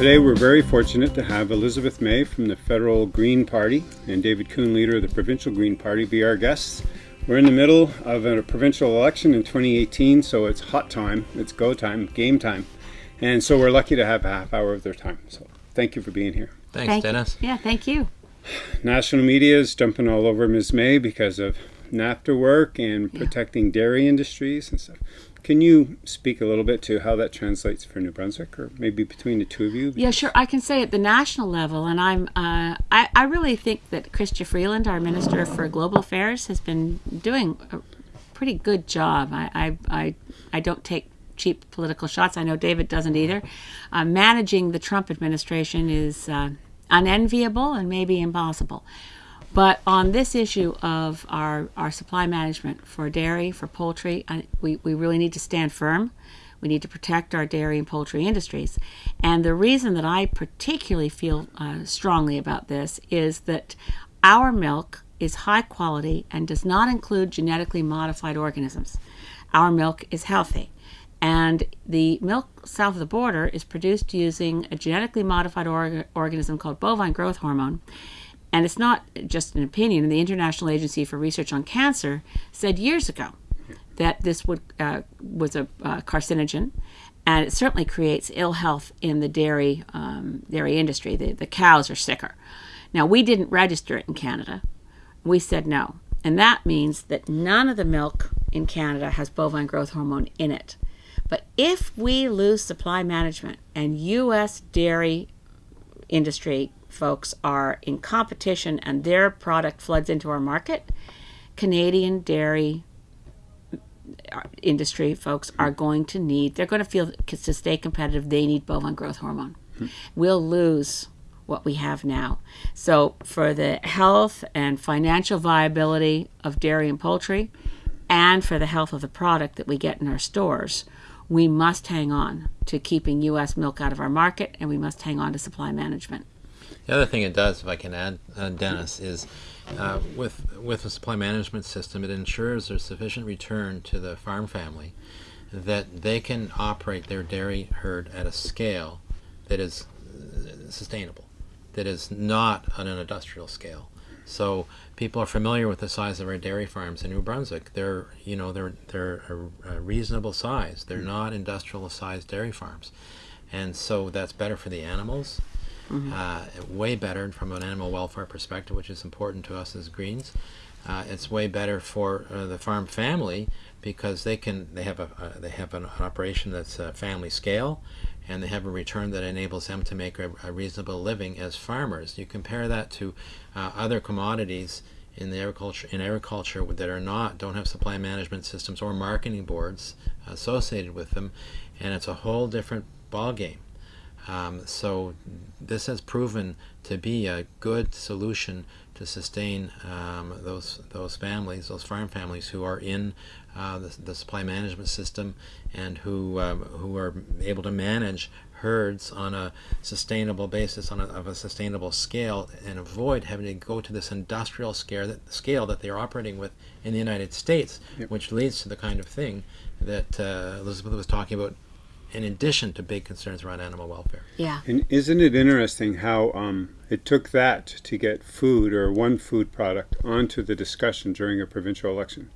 Today we're very fortunate to have Elizabeth May from the Federal Green Party and David Coon, leader of the Provincial Green Party, be our guests. We're in the middle of a provincial election in 2018, so it's hot time, it's go time, game time. And so we're lucky to have a half hour of their time. So thank you for being here. Thanks, Thank you. Dennis. Yeah, thank you. National media is jumping all over Ms. May because of NAFTA work and protecting dairy industries and stuff. Can you speak a little bit to how that translates for New Brunswick, or maybe between the two of you? Yeah, sure. I can say at the national level, and I'm. Uh, I I really think that Chrystia Freeland, our Minister for Global Affairs, has been doing a pretty good job. I I I, I don't take cheap political shots. I know David doesn't either. Uh, managing the Trump administration is uh, unenviable and maybe impossible. But on this issue of our, our supply management for dairy, for poultry, I, we, we really need to stand firm. We need to protect our dairy and poultry industries. And the reason that I particularly feel uh, strongly about this is that our milk is high quality and does not include genetically modified organisms. Our milk is healthy. And the milk south of the border is produced using a genetically modified org- organism called bovine growth hormone. And it's not just an opinion. The International Agency for Research on Cancer said years ago that this would uh, was a uh, carcinogen, and it certainly creates ill health in the dairy um, dairy industry. The, the cows are sicker. Now we didn't register it in Canada. We said no, and that means that none of the milk in Canada has bovine growth hormone in it. But if we lose supply management and U.S. dairy industry folks are in competition and their product floods into our market, Canadian dairy uh, industry folks are going to need, they're going to feel to stay competitive, they need bovine growth hormone. We'll lose what we have now. So, for the health and financial viability of dairy and poultry, and for the health of the product that we get in our stores, we must hang on to keeping U.S. milk out of our market and we must hang on to supply management. The other thing it does, if I can add, uh, Dennis, is uh, with with a supply management system, it ensures there's sufficient return to the farm family that they can operate their dairy herd at a scale that is uh, sustainable, that is not on an industrial scale. So people are familiar with the size of our dairy farms in New Brunswick. They're you know they're they're a, a reasonable size. They're not industrial sized dairy farms, and so that's better for the animals. Uh, way better from an animal welfare perspective, which is important to us as Greens. Uh, it's way better for uh, the farm family because they can they have a uh, they have an operation that's a family scale, and they have a return that enables them to make a, a reasonable living as farmers. You compare that to uh, other commodities in the agriculture in agriculture that are not don't have supply management systems or marketing boards associated with them, and it's a whole different ball game. Um, so this has proven to be a good solution to sustain um, those those families, those farm families who are in uh, the, the supply management system and who um, who are able to manage herds on a sustainable basis, on a, of a sustainable scale, and avoid having to go to this industrial scale that scale that they're operating with in the United States, which leads to the kind of thing that uh, Elizabeth was talking about in addition to big concerns around animal welfare. Yeah. And isn't it interesting how um, it took that to get food or one food product onto the discussion during a provincial election?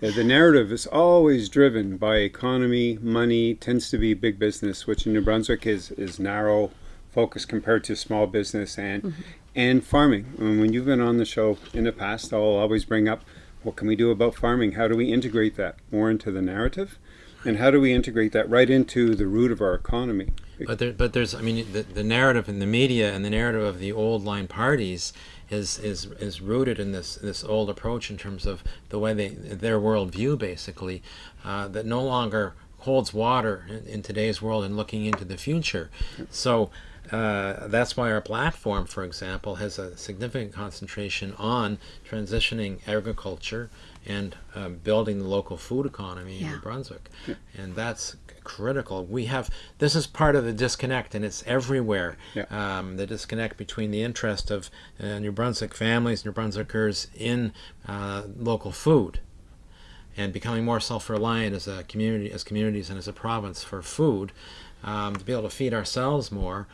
Uh, the narrative is always driven by economy, money, tends to be big business, which in New Brunswick is, is narrow focus compared to small business and and farming. And when you've been on the show in the past, I'll always bring up what can we do about farming? How do we integrate that more into the narrative? And how do we integrate that right into the root of our economy? But there, but there's, I mean, the, the narrative in the media and the narrative of the old line parties is is is rooted in this this old approach in terms of the way they their worldview basically uh, that no longer holds water in, in today's world and looking into the future. So. Uh, that's why our platform, for example, has a significant concentration on transitioning agriculture and um, building the local food economy in New Brunswick, and that's critical. We have this is part of the disconnect, and it's everywhere. Yeah. Um, the disconnect between the interest of uh, New Brunswick families, New Brunswickers in uh, local food, and becoming more self-reliant as a community, as communities, and as a province for food. um, to be able to feed ourselves more,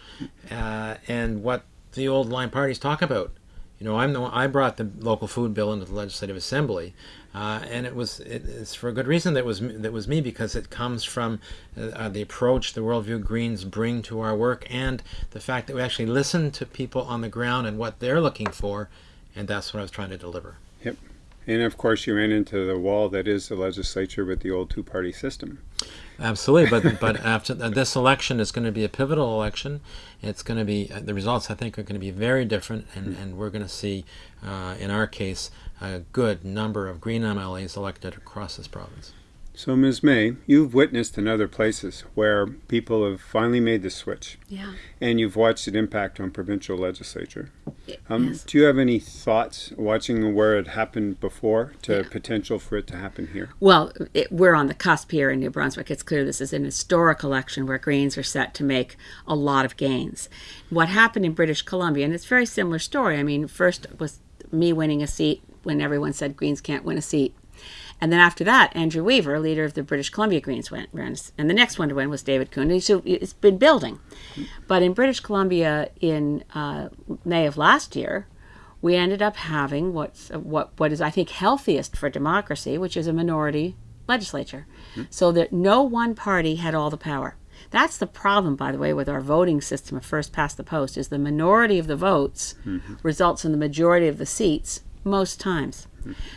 uh, and what the old line parties talk about. You know, I'm the one, I brought the local food bill into the Legislative Assembly, uh, and it was it, it's for a good reason that was that was me because it comes from uh, the approach the worldview Greens bring to our work and the fact that we actually listen to people on the ground and what they're looking for, and that's what I was trying to deliver. Yep. And of course, you ran into the wall that is the legislature with the old two-party system. Absolutely, but but after this election is going to be a pivotal election. It's going to be the results. I think are going to be very different, and, and we're going to see, uh, in our case, a good number of Green MLAs elected across this province. So, Ms. May, you've witnessed in other places where people have finally made the switch. Yeah. And you've watched it impact on provincial legislature. Um, yes. Do you have any thoughts watching where it happened before to Yeah. potential for it to happen here? Well, it, we're on the cusp here in New Brunswick. It's clear this is an historic election where Greens are set to make a lot of gains. What happened in British Columbia, and it's a very similar story. I mean, first was me winning a seat when everyone said Greens can't win a seat. And then after that, Andrew Weaver, leader of the British Columbia Greens, went. ran. And the next one to win was David Coon. And so it's been building. But in British Columbia in uh, May of last year, we ended up having what's uh, what what is I think healthiest for democracy, which is a minority legislature, hmm. so that no one party had all the power. That's the problem, by the way, with our voting system of first past the post is the minority of the votes mm-hmm. results in the majority of the seats most times.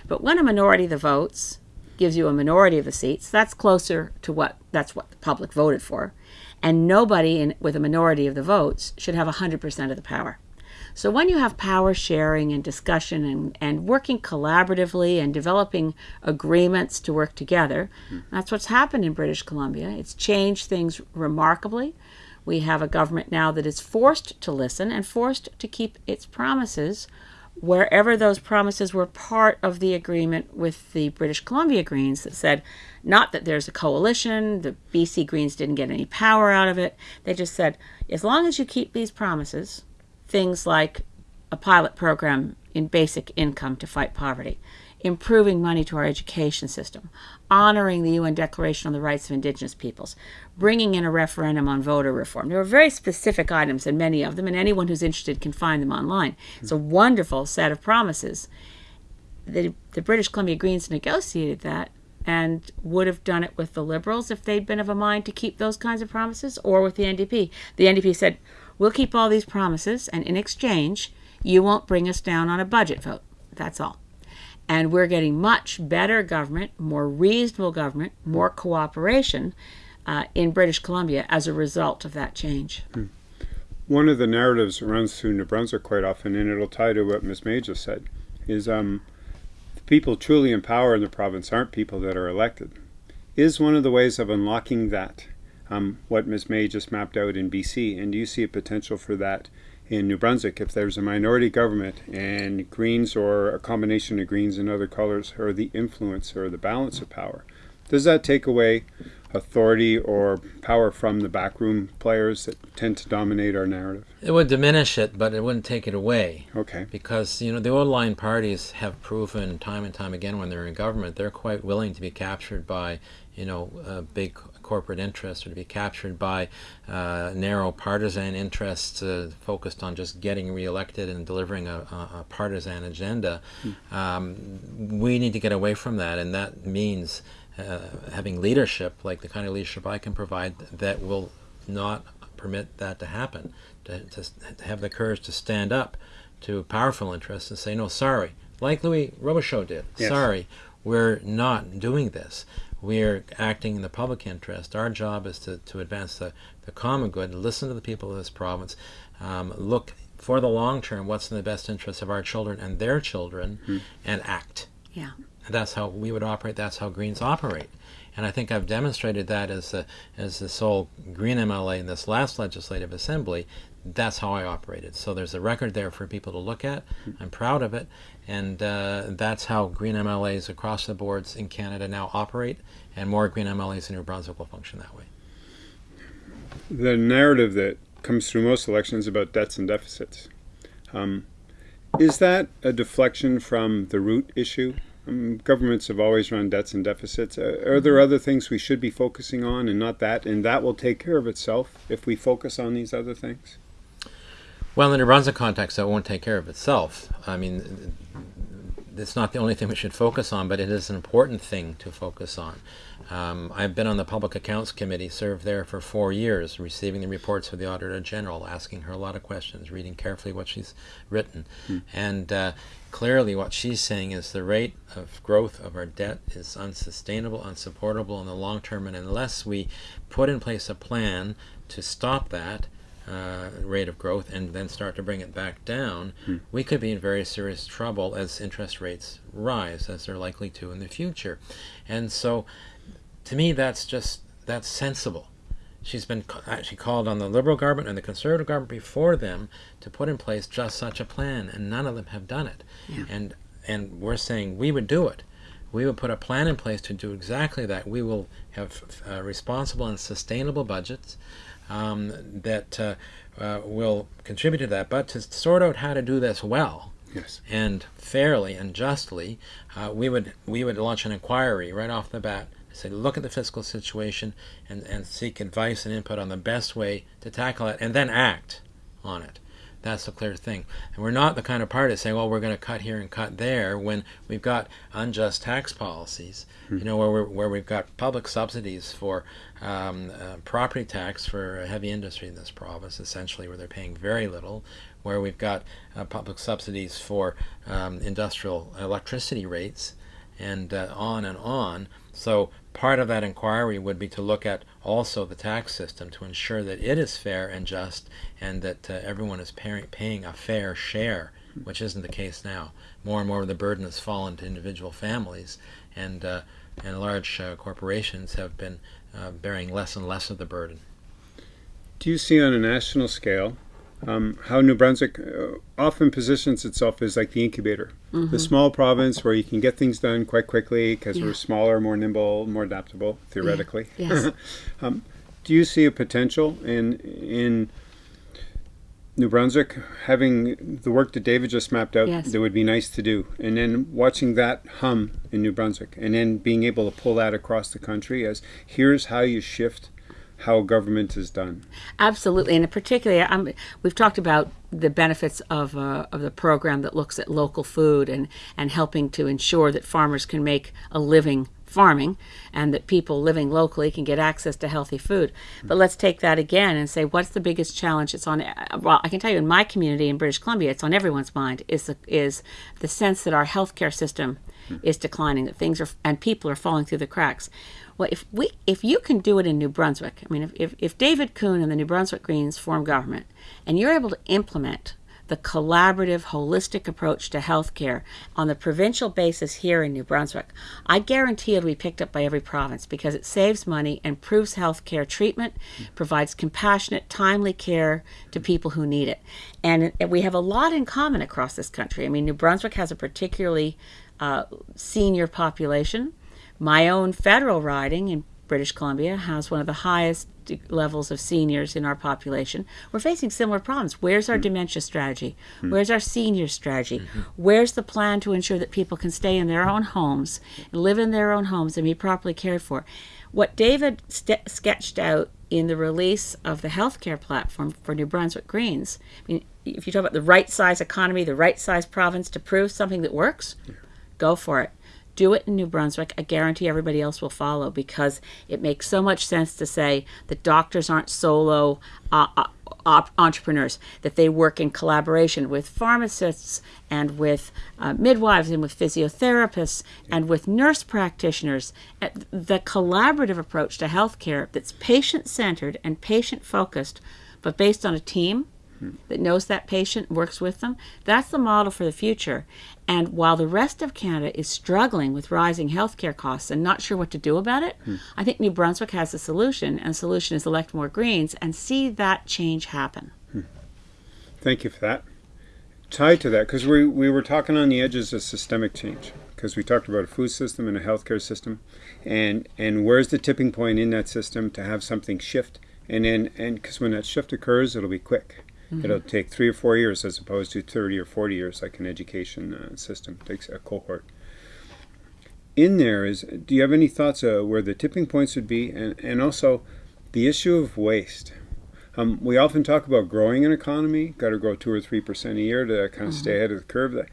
But when a minority of the votes gives you a minority of the seats, that's closer to what that's what the public voted for, and nobody in, with a minority of the votes should have 100% of the power. So when you have power sharing and discussion and, and working collaboratively and developing agreements to work together, that's what's happened in British Columbia. It's changed things remarkably. We have a government now that is forced to listen and forced to keep its promises wherever those promises were part of the agreement with the British Columbia Greens that said not that there's a coalition, the BC Greens didn't get any power out of it. They just said, as long as you keep these promises, things like a pilot program in basic income to fight poverty, improving money to our education system, honoring the UN Declaration on the Rights of Indigenous Peoples, bringing in a referendum on voter reform. There are very specific items, and many of them, and anyone who's interested can find them online. It's a wonderful set of promises. The, the British Columbia Greens negotiated that and would have done it with the Liberals if they'd been of a mind to keep those kinds of promises, or with the NDP. The NDP said, We'll keep all these promises, and in exchange, you won't bring us down on a budget vote. That's all. And we're getting much better government, more reasonable government, more cooperation uh, in British Columbia as a result of that change. One of the narratives that runs through New Brunswick quite often, and it'll tie to what Ms. May just said, is um, the people truly in power in the province aren't people that are elected. Is one of the ways of unlocking that um, what Ms. May just mapped out in BC? And do you see a potential for that in New Brunswick if there's a minority government and Greens or a combination of Greens and other colors are the influence or the balance of power? Does that take away authority or power from the backroom players that tend to dominate our narrative? It would diminish it, but it wouldn't take it away. Okay. Because you know the old line parties have proven time and time again when they're in government they're quite willing to be captured by you know uh, big corporate interests or to be captured by uh, narrow partisan interests uh, focused on just getting reelected and delivering a, a, a partisan agenda. Um, we need to get away from that, and that means uh, having leadership like the kind of leadership I can provide that will not permit that to happen. To, to, to have the courage to stand up to powerful interests and say, no, sorry, like Louis Robichaud did. Yes. Sorry, we're not doing this. We're acting in the public interest. Our job is to, to advance the, the common good, listen to the people of this province, um, look for the long term, what's in the best interest of our children and their children, and act. Yeah. And that's how we would operate. That's how Greens operate. And I think I've demonstrated that as the, as the sole Green MLA in this last legislative assembly. That's how I operated. So there's a record there for people to look at. I'm proud of it. And uh, that's how Green MLAs across the boards in Canada now operate. And more Green MLAs in New Brunswick will function that way. The narrative that comes through most elections about debts and deficits. Um, is that a deflection from the root issue um, governments have always run debts and deficits. Uh, are there other things we should be focusing on and not that? And that will take care of itself if we focus on these other things? Well, in the New Brunswick context, that won't take care of itself. I mean, it's not the only thing we should focus on, but it is an important thing to focus on. Um, I've been on the Public Accounts Committee, served there for four years, receiving the reports of the Auditor General, asking her a lot of questions, reading carefully what she's written. Hmm. And uh, clearly, what she's saying is the rate of growth of our debt is unsustainable, unsupportable in the long term, and unless we put in place a plan to stop that, uh, rate of growth and then start to bring it back down, hmm. we could be in very serious trouble as interest rates rise, as they're likely to in the future. And so, to me, that's just that's sensible. She's been actually called on the Liberal government and the Conservative government before them to put in place just such a plan, and none of them have done it. Yeah. And and we're saying we would do it. We would put a plan in place to do exactly that. We will have uh, responsible and sustainable budgets um, that uh, uh, will contribute to that. But to sort out how to do this well yes. and fairly and justly, uh, we would we would launch an inquiry right off the bat. Say, look at the fiscal situation and, and seek advice and input on the best way to tackle it, and then act on it. That's a clear thing. And we're not the kind of party to say, well, we're going to cut here and cut there when we've got unjust tax policies, mm-hmm. you know, where, we where we've got public subsidies for um, uh, property tax for heavy industry in this province, essentially, where they're paying very little, where we've got uh, public subsidies for um, industrial electricity rates, and uh, on and on. So part of that inquiry would be to look at also the tax system to ensure that it is fair and just and that uh, everyone is pay paying a fair share, which isn't the case now. More and more of the burden has fallen to individual families, and, uh, and large uh, corporations have been uh, bearing less and less of the burden. Do you see on a national scale um, how New Brunswick uh, often positions itself as like the incubator, mm-hmm. the small province where you can get things done quite quickly because yeah. we're smaller, more nimble, more adaptable theoretically. Yeah. Yes. um, do you see a potential in in New Brunswick having the work that David just mapped out yes. that would be nice to do, and then watching that hum in New Brunswick, and then being able to pull that across the country as here's how you shift how government is done. Absolutely, and particularly, um, we've talked about the benefits of uh, of the program that looks at local food and and helping to ensure that farmers can make a living farming and that people living locally can get access to healthy food. But let's take that again and say what's the biggest challenge it's on well I can tell you in my community in British Columbia it's on everyone's mind is the, is the sense that our healthcare system is declining that things are and people are falling through the cracks. Well, if we if you can do it in New Brunswick, I mean, if, if, if David Coon and the New Brunswick Greens form government, and you're able to implement the collaborative, holistic approach to healthcare on the provincial basis here in New Brunswick, I guarantee it'll be picked up by every province because it saves money, improves healthcare treatment, provides compassionate, timely care to people who need it. And we have a lot in common across this country. I mean, New Brunswick has a particularly uh, senior population. My own federal riding in British Columbia has one of the highest levels of seniors in our population. We're facing similar problems. Where's our mm. dementia strategy? Mm. Where's our senior strategy? Mm-hmm. Where's the plan to ensure that people can stay in their own homes, live in their own homes, and be properly cared for? What David sketched out in the release of the healthcare platform for New Brunswick Greens, I mean, if you talk about the right size economy, the right size province to prove something that works. Go for it do it in New Brunswick. I guarantee everybody else will follow because it makes so much sense to say that doctors aren't solo uh, uh, entrepreneurs, that they work in collaboration with pharmacists and with uh, midwives and with physiotherapists and with nurse practitioners. The collaborative approach to healthcare that's patient centered and patient focused, but based on a team that knows that patient, works with them. That's the model for the future. And while the rest of Canada is struggling with rising healthcare costs and not sure what to do about it, hmm. I think New Brunswick has a solution, and the solution is elect more Greens and see that change happen. Hmm. Thank you for that. Tied to that, because we, we were talking on the edges of systemic change, because we talked about a food system and a healthcare system, and, and where's the tipping point in that system to have something shift? And then, and because when that shift occurs, it'll be quick Mm-hmm. It'll take three or four years as opposed to 30 or 40 years like an education uh, system takes a cohort. in there is, do you have any thoughts uh, where the tipping points would be, and and also the issue of waste? Um, we often talk about growing an economy, got to grow two or three percent a year to kind of stay ahead of the curve.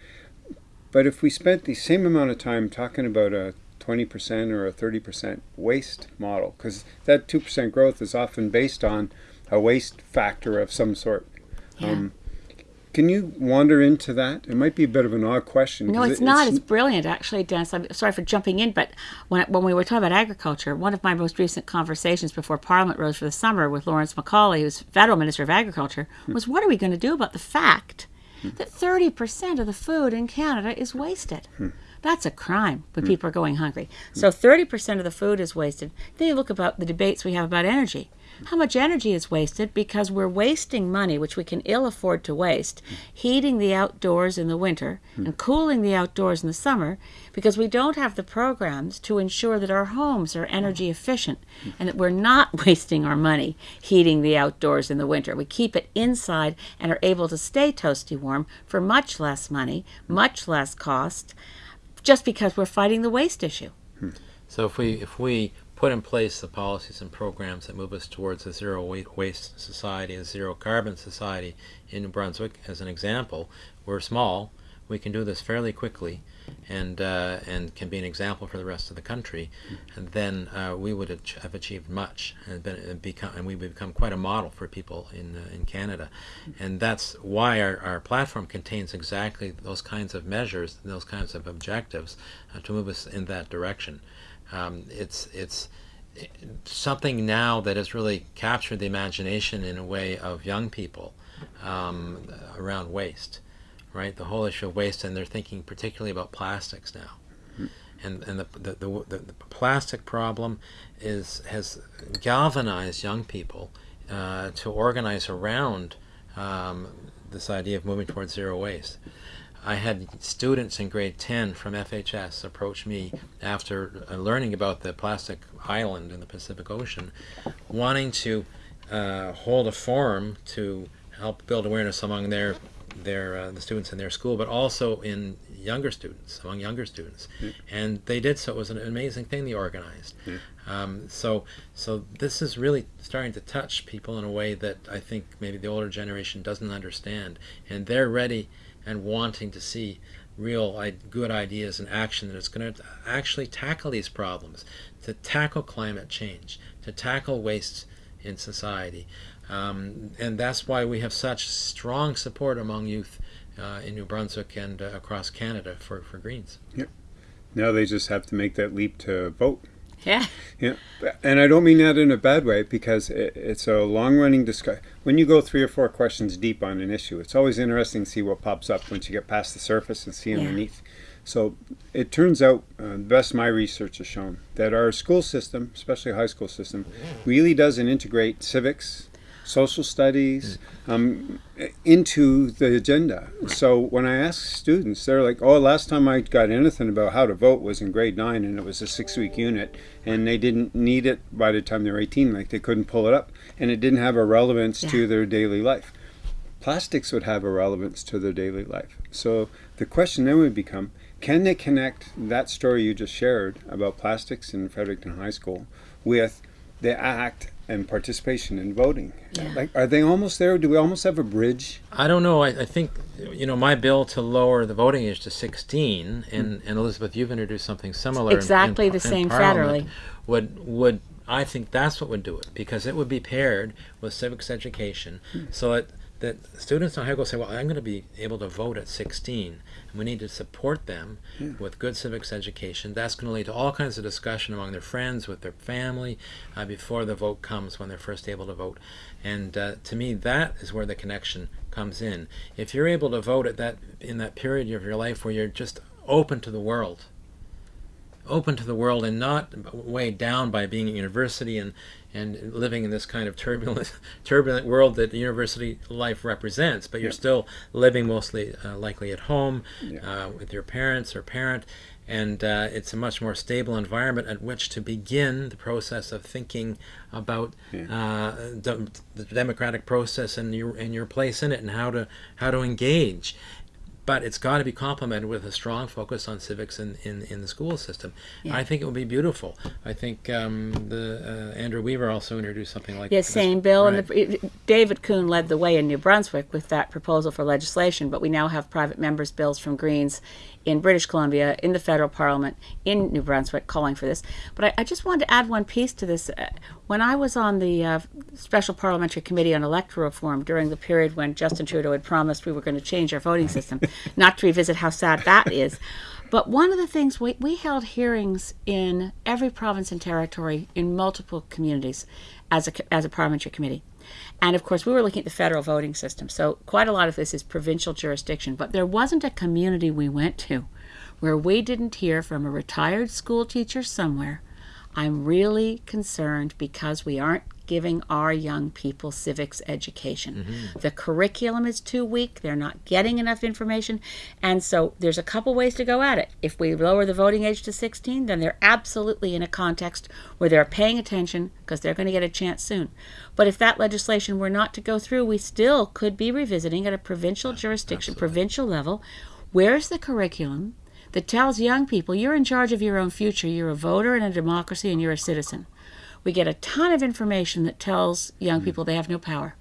But if we spent the same amount of time talking about a 20% or a 30% waste model, because that 2% growth is often based on a waste factor of some sort. Yeah. Um, can you wander into that? It might be a bit of an odd question. No, it's it- not. It's brilliant, actually, Dennis. I'm sorry for jumping in, but when, when we were talking about agriculture, one of my most recent conversations before Parliament rose for the summer with Lawrence MacAulay, who's federal minister of agriculture, hmm. was what are we going to do about the fact hmm. that 30% of the food in Canada is wasted? Hmm. That's a crime when hmm. people are going hungry. Hmm. So 30% of the food is wasted. Then you look about the debates we have about energy. Hmm. How much energy is wasted because we're wasting money, which we can ill afford to waste, heating the outdoors in the winter and cooling the outdoors in the summer because we don't have the programs to ensure that our homes are energy efficient and that we're not wasting our money heating the outdoors in the winter. We keep it inside and are able to stay toasty warm for much less money, much less cost, just because we're fighting the waste issue. So if we if we put in place the policies and programs that move us towards a zero waste society, a zero carbon society in New Brunswick, as an example, we're small. We can do this fairly quickly, and uh, and can be an example for the rest of the country, and then uh, we would have achieved much and been and become and we would become quite a model for people in uh, in Canada, and that's why our, our platform contains exactly those kinds of measures, and those kinds of objectives, uh, to move us in that direction. Um, it's it's something now that has really captured the imagination in a way of young people um, around waste, right? The whole issue of waste, and they're thinking particularly about plastics now. And, and the, the, the, the, the plastic problem is has galvanized young people uh, to organize around um, this idea of moving towards zero waste. I had students in grade 10 from FHS approach me after uh, learning about the plastic island in the Pacific Ocean, wanting to uh, hold a forum to help build awareness among their their uh, the students in their school, but also in younger students, among younger students, and they did so. It was an amazing thing they organized. Um, so so this is really starting to touch people in a way that I think maybe the older generation doesn't understand, and they're ready and wanting to see real I- good ideas and action that is going to actually tackle these problems, to tackle climate change, to tackle waste in society. Um, and that's why we have such strong support among youth uh, in New Brunswick and uh, across Canada for, for Greens. Yep. Now they just have to make that leap to vote. Yeah. Yeah, and I don't mean that in a bad way because it, it's a long-running discussion. When you go three or four questions deep on an issue, it's always interesting to see what pops up once you get past the surface and see Yeah. underneath. So it turns out, uh, the best my research has shown, that our school system, especially high school system, really doesn't integrate civics, social studies um, into the agenda. So when I ask students, they're like, "Oh, last time I got anything about how to vote was in grade nine, and it was a six-week unit, and they didn't need it by the time they were 18. Like they couldn't pull it up, and it didn't have a relevance to their daily life. Plastics would have a relevance to their daily life. So the question then would become." Can they connect that story you just shared about plastics in Fredericton High School with the act and participation in voting. Yeah. Like, are they almost there? Do we almost have a bridge? I don't know. I, I think, you know, my bill to lower the voting age to 16, and, mm. and Elizabeth, you've introduced something similar. in- Exactly in, the in same Parliament, federally. Would, would, I think that's what would do it, because it would be paired with civics education, mm. so that, that students don't have to say, well, I'm going to be able to vote at 16. And we need to support them with good civics education. That's going to lead to all kinds of discussion among their friends, with their family, uh, before the vote comes when they're first able to vote. And uh, to me, that is where the connection comes in. If you're able to vote at that in that period of your life where you're just open to the world, open to the world and not weighed down by being at university and and living in this kind of turbulent turbulent world that the university life represents but you're Yeah. still living mostly uh, likely at home Yeah. uh, with your parents or parent and uh, it's a much more stable environment at which to begin the process of thinking about uh, de- the democratic process and your and your place in it and how to how to engage but it's got to be complemented with a strong focus on civics in, in, in the school system. Yeah. I think it would be beautiful. I think um, the uh, Andrew Weaver also introduced something like Yeah, this. same bill, Right. and the, David Coon led the way in New Brunswick with that proposal for legislation. But we now have private members' bills from Greens in British Columbia, in the federal parliament, in New Brunswick, calling for this. But I, I just wanted to add one piece to this. Uh, When I was on the uh, Special Parliamentary Committee on Electoral Reform during the period when Justin Trudeau had promised we were going to change our voting system, not to revisit how sad that is. But one of the things we, we held hearings in every province and territory in multiple communities as a, as a parliamentary committee. And of course, we were looking at the federal voting system. So quite a lot of this is provincial jurisdiction. But there wasn't a community we went to where we didn't hear from a retired school teacher somewhere. I'm really concerned because we aren't giving our young people civics education. Mm-hmm. The curriculum is too weak. They're not getting enough information. And so there's a couple ways to go at it. If we lower the voting age to 16, then they're absolutely in a context where they're paying attention because they're going to get a chance soon. But if that legislation were not to go through, we still could be revisiting at a provincial jurisdiction, provincial level. Where's the curriculum that tells young people you're in charge of your own future, you're a voter in a democracy, and you're a citizen? We get a ton of information that tells young hmm. people they have no power.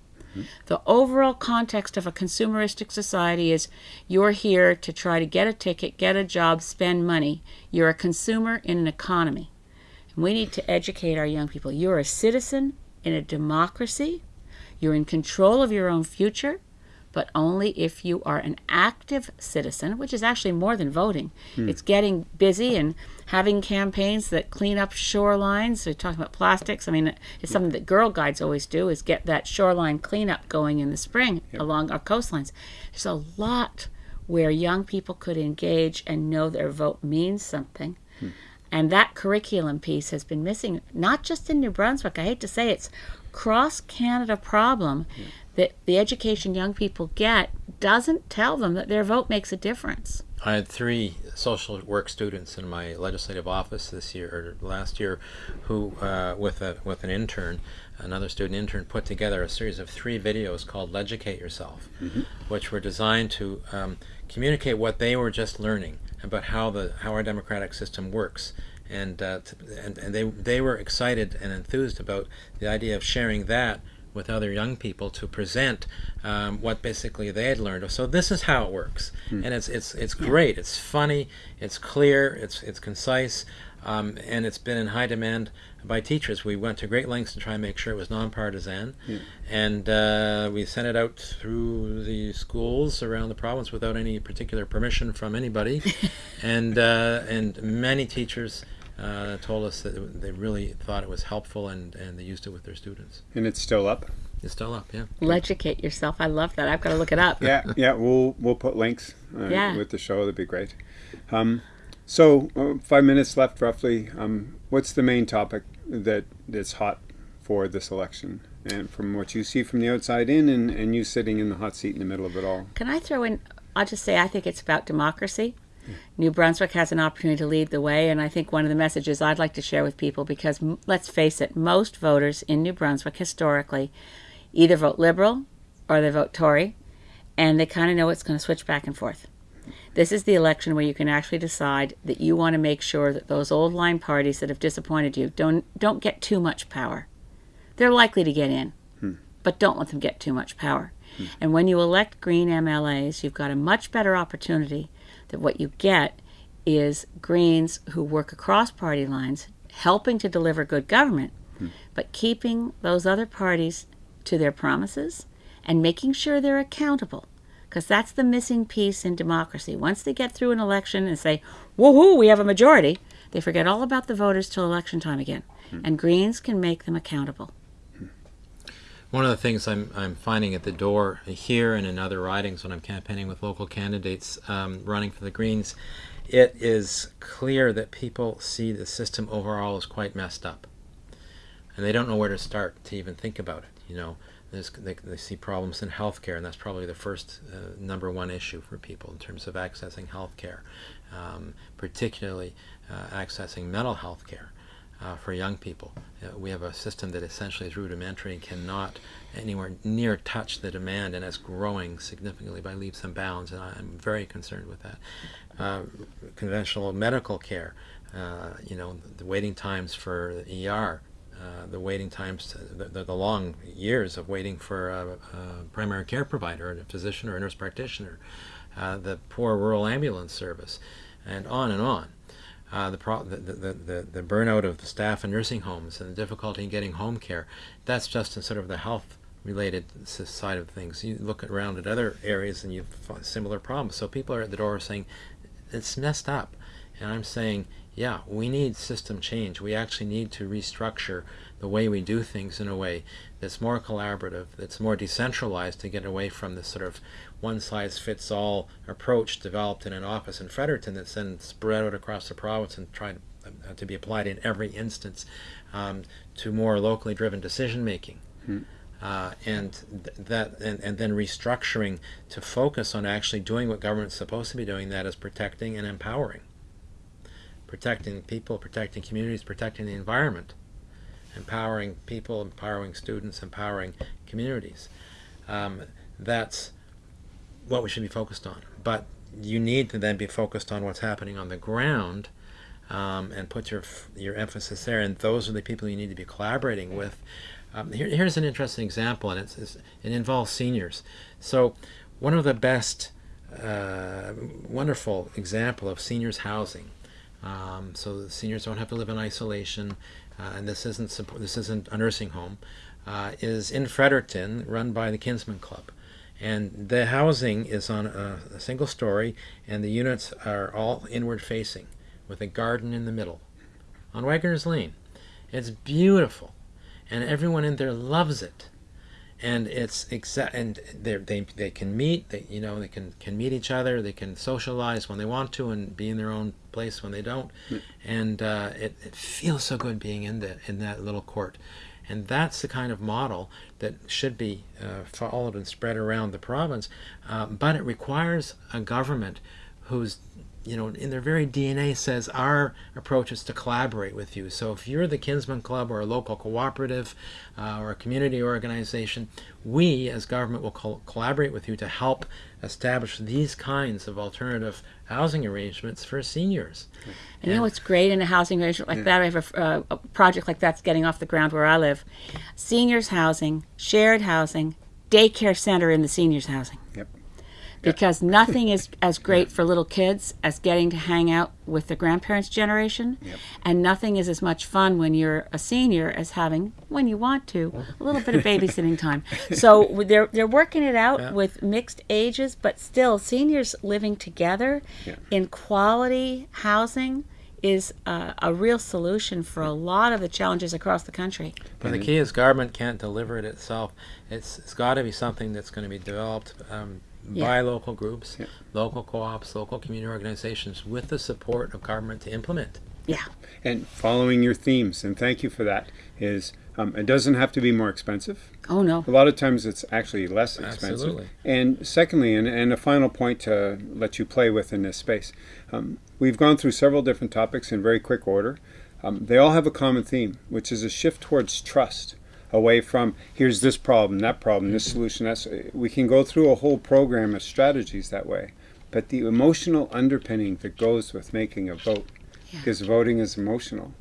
The overall context of a consumeristic society is you're here to try to get a ticket, get a job, spend money. You're a consumer in an economy. And we need to educate our young people. You're a citizen in a democracy. You're in control of your own future, but only if you are an active citizen, which is actually more than voting. Hmm. It's getting busy and having campaigns that clean up shorelines. We're talking about plastics. I mean, it's something that Girl Guides always do is get that shoreline cleanup going in the spring along our coastlines. There's a lot where young people could engage and know their vote means something. Hmm. And that curriculum piece has been missing, not just in New Brunswick. I hate to say it's cross Canada problem that the education young people get doesn't tell them that their vote makes a difference. I had three social work students in my legislative office this year or last year, who, uh, with a with an intern, another student intern, put together a series of three videos called "Leducate Yourself," which were designed to um, communicate what they were just learning about how the how our democratic system works. And, uh, to, and and they they were excited and enthused about the idea of sharing that with other young people to present um, what basically they had learned. So this is how it works, and it's it's it's great. It's funny. It's clear. It's it's concise, um, and it's been in high demand by teachers. We went to great lengths to try and make sure it was nonpartisan, and uh, we sent it out through the schools around the province without any particular permission from anybody, and uh, and many teachers. Uh, told us that they really thought it was helpful and, and they used it with their students. And it's still up. It's still up, yeah. Leducate yourself. I love that. I've got to look it up. Yeah, yeah. We'll we'll put links uh, Yeah. with the show. That'd be great. Um, so uh, five minutes left, roughly. Um, what's the main topic that that's hot for this election? And from what you see from the outside in, and, and you sitting in the hot seat in the middle of it all. Can I throw in? I'll just say I think it's about democracy. New Brunswick has an opportunity to lead the way, and I think one of the messages I'd like to share with people, because m- let's face it, most voters in New Brunswick historically either vote Liberal or they vote Tory, and they kind of know it's going to switch back and forth. This is the election where you can actually decide that you want to make sure that those old line parties that have disappointed you don't don't get too much power. They're likely to get in, hmm. but don't let them get too much power. Hmm. And when you elect green MLAs, you've got a much better opportunity that what you get is Greens who work across party lines, helping to deliver good government, hmm. but keeping those other parties to their promises and making sure they're accountable. Because that's the missing piece in democracy. Once they get through an election and say, woohoo, we have a majority, they forget all about the voters till election time again. Hmm. And Greens can make them accountable. One of the things I'm, I'm finding at the door here and in other ridings when I'm campaigning with local candidates um, running for the Greens, it is clear that people see the system overall as quite messed up. And they don't know where to start to even think about it. You know, they, they see problems in healthcare, and that's probably the first uh, number one issue for people in terms of accessing healthcare, um, particularly uh, accessing mental health care. Uh, for young people. Uh, we have a system that essentially is rudimentary and cannot anywhere near touch the demand, and it's growing significantly by leaps and bounds, and I'm very concerned with that. Uh, conventional medical care, uh, you know, the waiting times for ER, uh, the waiting times, the, the, the, long years of waiting for a, a, primary care provider, a physician or a nurse practitioner, uh, the poor rural ambulance service, and on and on. Uh, the, pro- the, the, the, the, burnout of the staff in nursing homes and the difficulty in getting home care. That's just in sort of the health related side of things. You look around at other areas and you find similar problems. So people are at the door saying, it's messed up. And I'm saying, yeah, we need system change. We actually need to restructure the way we do things in a way that's more collaborative, that's more decentralized to get away from this sort of one size fits all approach developed in an office in Fredericton that's then spread out across the province and tried uh, to be applied in every instance um, to more locally driven decision making. Hmm. Uh, and th that and, and then restructuring to focus on actually doing what government's supposed to be doing that is protecting and empowering protecting people protecting communities protecting the environment empowering people empowering students empowering communities um, that's what we should be focused on but you need to then be focused on what's happening on the ground um, and put your your emphasis there and those are the people you need to be collaborating with um, here, here's an interesting example, and it's, it's, it involves seniors. So, one of the best, uh, wonderful example of seniors housing. Um, so seniors don't have to live in isolation, uh, and this isn't this isn't a nursing home. Uh, is in Fredericton, run by the Kinsmen Club, and the housing is on a, a single story, and the units are all inward facing, with a garden in the middle, on Wagner's Lane. It's beautiful and everyone in there loves it and it's exact and they they they can meet they you know they can can meet each other they can socialize when they want to and be in their own place when they don't. Mm. and uh, it, it feels so good being in that in that little court. And that's the kind of model that should be uh, followed and spread around the province. Uh, but it requires a government who's you know, in their very DNA says our approach is to collaborate with you. So if you're the Kinsmen Club or a local cooperative uh, or a community organization, we as government will co collaborate with you to help establish these kinds of alternative housing arrangements for seniors. And, and you know what's great in a housing arrangement like yeah. that? I have a, uh, a project like that's getting off the ground where I live. Seniors housing, shared housing, daycare center in the seniors housing. Yep because nothing is as great for little kids as getting to hang out with the grandparents generation yep. and nothing is as much fun when you're a senior as having when you want to a little bit of babysitting time so they're they're working it out yeah. with mixed ages but still seniors living together yeah. in quality housing is uh, a real solution for a lot of the challenges across the country. But the key is government can't deliver it itself. It's, it's got to be something that's going to be developed um, yeah. by local groups, yeah. local co-ops, local community organizations with the support of government to implement. Yeah. And following your themes, and thank you for that, is um, it doesn't have to be more expensive. Oh, no. A lot of times it's actually less expensive. Absolutely. And secondly, and, and a final point to let you play with in this space, um, we've gone through several different topics in very quick order. Um, they all have a common theme, which is a shift towards trust away from here's this problem, that problem, this solution. That's we can go through a whole program of strategies that way. But the emotional underpinning that goes with making a vote, yeah. because voting is emotional,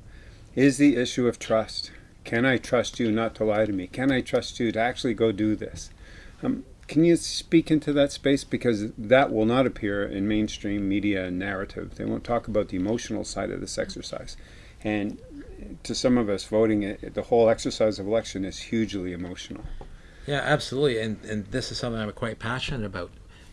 is the issue of trust. Can I trust you not to lie to me? Can I trust you to actually go do this? Um, can you speak into that space? Because that will not appear in mainstream media narrative. They won't talk about the emotional side of this exercise. And to some of us, voting, the whole exercise of election is hugely emotional. Yeah, absolutely. And, and this is something I'm quite passionate about.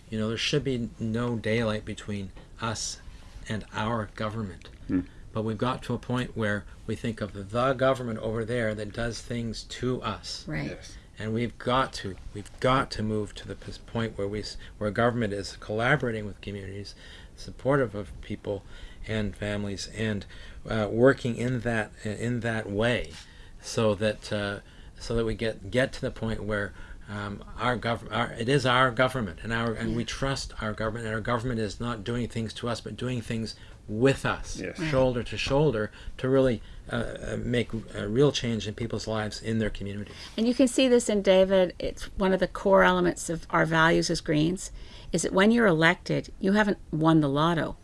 You know, there should be no daylight between us and our government. Hmm. But we've got to a point where we think of the government over there that does things to us. Right. Yes. And we've got to we've got to move to the point where we where government is collaborating with communities, supportive of people and families, and uh, working in that in that way, so that uh, so that we get get to the point where um, our gov- our, it is our government, and our and we trust our government, and our government is not doing things to us, but doing things with us, Yes. shoulder to shoulder, to really uh, uh, make a real change in people's lives in their community. And you can see this in David. It's one of the core elements of our values as Greens is that when you're elected, you haven't won the lotto.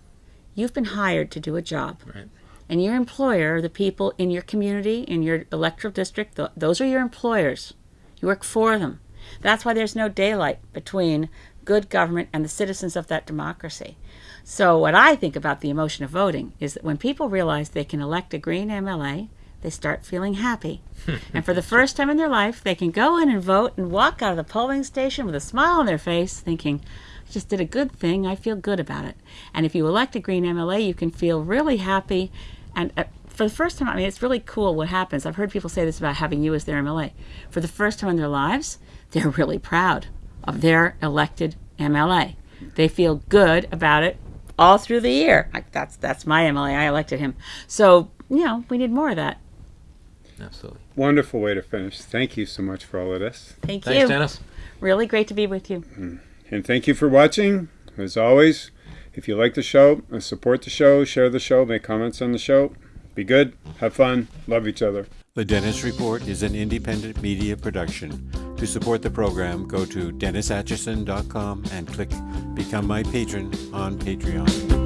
You've been hired to do a job. Right. And your employer, the people in your community, in your electoral district, th- those are your employers. You work for them. That's why there's no daylight between good government and the citizens of that democracy. So, what I think about the emotion of voting is that when people realize they can elect a Green MLA, they start feeling happy. and for the first time in their life, they can go in and vote and walk out of the polling station with a smile on their face, thinking, I just did a good thing. I feel good about it. And if you elect a Green MLA, you can feel really happy. And uh, for the first time, I mean, it's really cool what happens. I've heard people say this about having you as their MLA. For the first time in their lives, they're really proud of their elected MLA. They feel good about it all through the year. Like that's that's my MLA. I elected him. So you know, we need more of that. Absolutely. Wonderful way to finish. Thank you so much for all of this. Thank Thanks, you. Dennis. Really great to be with you. And thank you for watching. As always, if you like the show, uh, support the show, share the show, make comments on the show. Be good, have fun, love each other. The Dennis Report is an independent media production. To support the program, go to DennisAtchison.com and click Become My Patron on Patreon.